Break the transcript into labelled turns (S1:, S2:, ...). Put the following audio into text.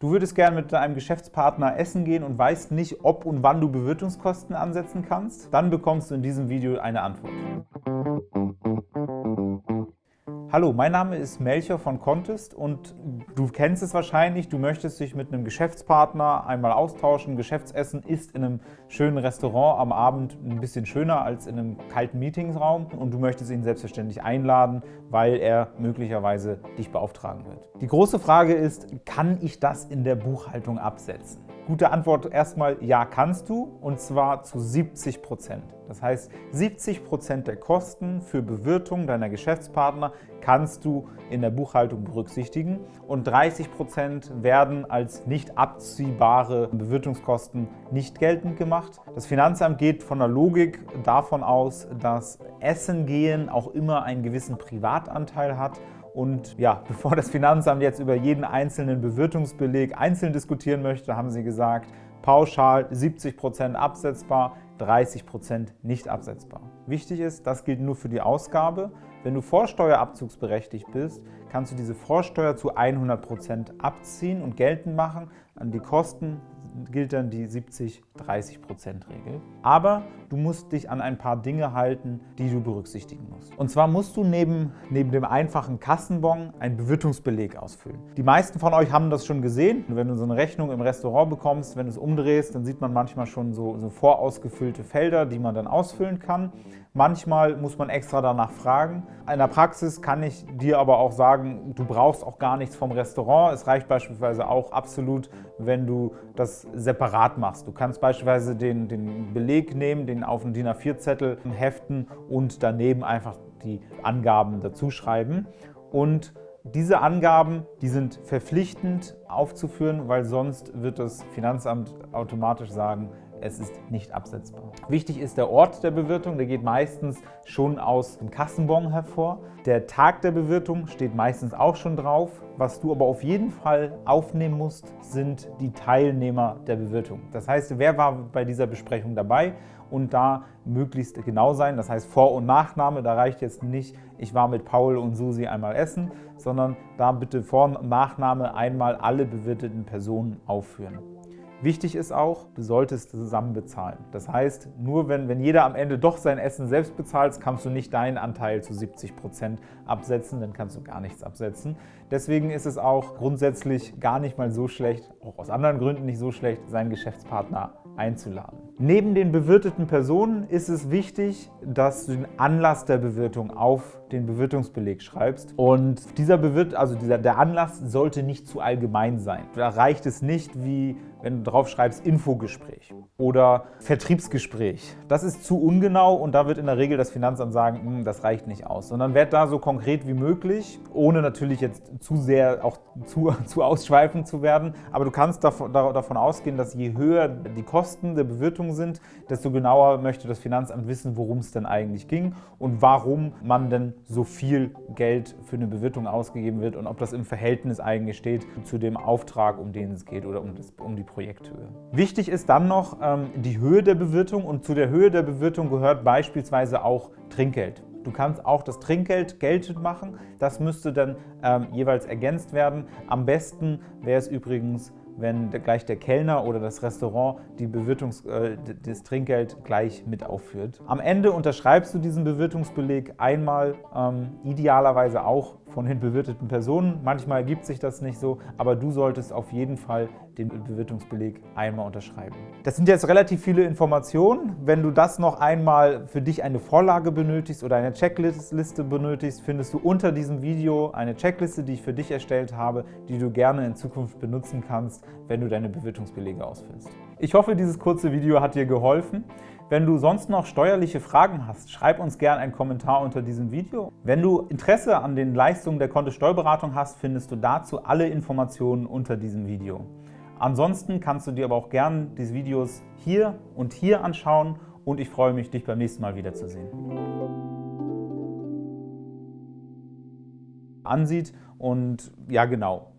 S1: Du würdest gerne mit deinem Geschäftspartner essen gehen und weißt nicht, ob und wann du Bewirtungskosten ansetzen kannst? Dann bekommst du in diesem Video eine Antwort. Hallo, mein Name ist Melcher von Contest und du kennst es wahrscheinlich, du möchtest dich mit einem Geschäftspartner einmal austauschen. Geschäftsessen ist in einem schönen Restaurant am Abend ein bisschen schöner als in einem kalten Meetingsraum und du möchtest ihn selbstverständlich einladen, weil er möglicherweise dich beauftragen wird. Die große Frage ist, kann ich das in der Buchhaltung absetzen? Gute Antwort erstmal, ja kannst du und zwar zu 70 Prozent. Das heißt, 70 Prozent der Kosten für Bewirtung deiner Geschäftspartner kannst du in der Buchhaltung berücksichtigen und 30 Prozent werden als nicht abziehbare Bewirtungskosten nicht geltend gemacht. Das Finanzamt geht von der Logik davon aus, dass Essen gehen auch immer einen gewissen Privatanteil hat und ja, bevor das Finanzamt jetzt über jeden einzelnen Bewirtungsbeleg einzeln diskutieren möchte, haben sie gesagt, pauschal 70% absetzbar, 30% nicht absetzbar. Wichtig ist, das gilt nur für die Ausgabe. Wenn du vorsteuerabzugsberechtigt bist, kannst du diese Vorsteuer zu 100% abziehen und geltend machen. An die Kosten gilt dann die 70-30%-Regel. Aber du musst dich an ein paar Dinge halten, die du berücksichtigen musst. Und zwar musst du neben, neben dem einfachen Kassenbon einen Bewirtungsbeleg ausfüllen. Die meisten von euch haben das schon gesehen. Wenn du so eine Rechnung im Restaurant bekommst, wenn du es umdrehst, dann sieht man manchmal schon so, so vorausgefüllte Felder, die man dann ausfüllen kann. Manchmal muss man extra danach fragen. In der Praxis kann ich dir aber auch sagen, du brauchst auch gar nichts vom Restaurant. Es reicht beispielsweise auch absolut, wenn du das separat machst. Du kannst beispielsweise den, den Beleg nehmen, den auf einen DIN A4-Zettel heften und daneben einfach die Angaben dazu schreiben. Und diese Angaben, die sind verpflichtend aufzuführen, weil sonst wird das Finanzamt automatisch sagen, es ist nicht absetzbar. Wichtig ist der Ort der Bewirtung, der geht meistens schon aus dem Kassenbon hervor. Der Tag der Bewirtung steht meistens auch schon drauf. Was du aber auf jeden Fall aufnehmen musst, sind die Teilnehmer der Bewirtung. Das heißt, wer war bei dieser Besprechung dabei und da möglichst genau sein. Das heißt Vor- und Nachname, da reicht jetzt nicht, ich war mit Paul und Susi einmal essen, sondern da bitte Vor- und Nachname einmal alle bewirteten Personen aufführen. Wichtig ist auch, du solltest zusammen bezahlen. Das heißt, nur wenn, wenn jeder am Ende doch sein Essen selbst bezahlt, kannst du nicht deinen Anteil zu 70 Prozent absetzen, dann kannst du gar nichts absetzen. Deswegen ist es auch grundsätzlich gar nicht mal so schlecht, auch aus anderen Gründen nicht so schlecht, seinen Geschäftspartner einzuladen. Neben den bewirteten Personen ist es wichtig, dass du den Anlass der Bewirtung auf den Bewirtungsbeleg schreibst. Und dieser Bewirt, also dieser, der Anlass sollte nicht zu allgemein sein. Da reicht es nicht, wie wenn du drauf schreibst Infogespräch oder Vertriebsgespräch. Das ist zu ungenau und da wird in der Regel das Finanzamt sagen, hm, das reicht nicht aus. Sondern werd da so konkret wie möglich, ohne natürlich jetzt zu sehr auch zu, zu ausschweifend zu werden. Aber du kannst davon, davon ausgehen, dass je höher die Kosten der Bewirtung sind, desto genauer möchte das Finanzamt wissen, worum es denn eigentlich ging und warum man denn so viel Geld für eine Bewirtung ausgegeben wird und ob das im Verhältnis eigentlich steht zu dem Auftrag, um den es geht oder um, das, um die Projekthöhe. Wichtig ist dann noch ähm, die Höhe der Bewirtung und zu der Höhe der Bewirtung gehört beispielsweise auch Trinkgeld. Du kannst auch das Trinkgeld geltend machen. Das müsste dann ähm, jeweils ergänzt werden. Am besten wäre es übrigens, wenn gleich der Kellner oder das Restaurant die Bewirtungs-, äh, das Trinkgeld gleich mit aufführt. Am Ende unterschreibst du diesen Bewirtungsbeleg einmal, ähm, idealerweise auch von den bewirteten Personen. Manchmal ergibt sich das nicht so, aber du solltest auf jeden Fall den Bewirtungsbeleg einmal unterschreiben. Das sind jetzt relativ viele Informationen. Wenn du das noch einmal für dich eine Vorlage benötigst oder eine Checkliste benötigst, findest du unter diesem Video eine Checkliste, die ich für dich erstellt habe, die du gerne in Zukunft benutzen kannst, wenn du deine Bewirtungsbelege ausfüllst. Ich hoffe, dieses kurze Video hat dir geholfen. Wenn du sonst noch steuerliche Fragen hast, schreib uns gerne einen Kommentar unter diesem Video. Wenn du Interesse an den Leistungen der Kontist Steuerberatung hast, findest du dazu alle Informationen unter diesem Video. Ansonsten kannst du dir aber auch gerne diese Videos hier und hier anschauen und ich freue mich, dich beim nächsten Mal wiederzusehen. Ansieht und ja genau,